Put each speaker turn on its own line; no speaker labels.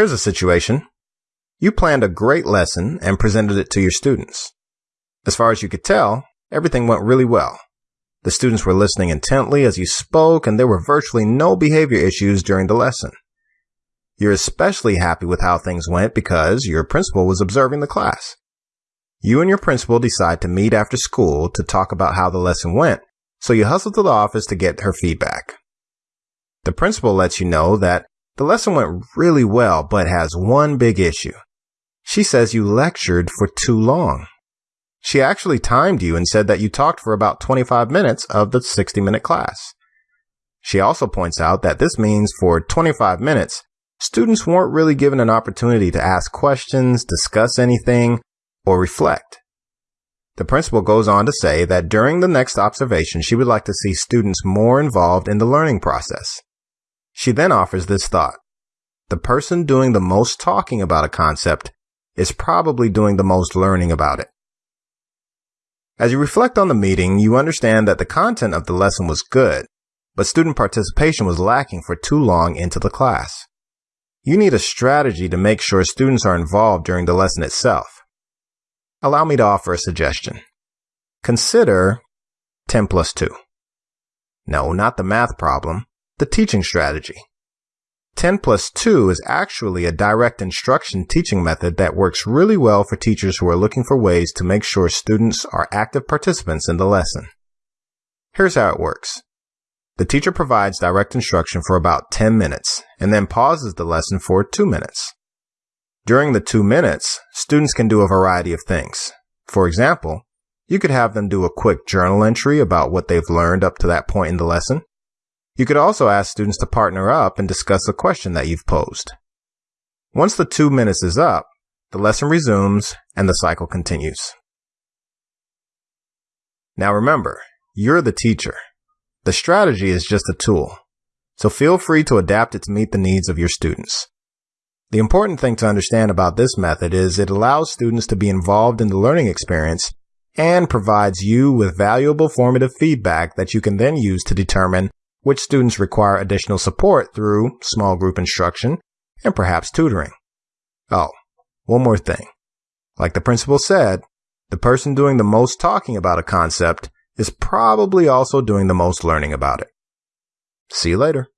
Here's a situation. You planned a great lesson and presented it to your students. As far as you could tell, everything went really well. The students were listening intently as you spoke, and there were virtually no behavior issues during the lesson. You're especially happy with how things went because your principal was observing the class. You and your principal decide to meet after school to talk about how the lesson went, so you hustle to the office to get her feedback. The principal lets you know that the lesson went really well, but has one big issue. She says you lectured for too long. She actually timed you and said that you talked for about 25 minutes of the 60 minute class. She also points out that this means for 25 minutes, students weren't really given an opportunity to ask questions, discuss anything, or reflect. The principal goes on to say that during the next observation, she would like to see students more involved in the learning process. She then offers this thought. The person doing the most talking about a concept is probably doing the most learning about it. As you reflect on the meeting, you understand that the content of the lesson was good, but student participation was lacking for too long into the class. You need a strategy to make sure students are involved during the lesson itself. Allow me to offer a suggestion. Consider 10 plus 2. No, not the math problem, the teaching strategy. 10 plus 2 is actually a direct instruction teaching method that works really well for teachers who are looking for ways to make sure students are active participants in the lesson. Here's how it works. The teacher provides direct instruction for about 10 minutes and then pauses the lesson for 2 minutes. During the 2 minutes, students can do a variety of things. For example, you could have them do a quick journal entry about what they've learned up to that point in the lesson. You could also ask students to partner up and discuss a question that you've posed. Once the two minutes is up, the lesson resumes and the cycle continues. Now remember, you're the teacher. The strategy is just a tool, so feel free to adapt it to meet the needs of your students. The important thing to understand about this method is it allows students to be involved in the learning experience and provides you with valuable formative feedback that you can then use to determine which students require additional support through small group instruction and perhaps tutoring. Oh, one more thing. Like the principal said, the person doing the most talking about a concept is probably also doing the most learning about it. See you later.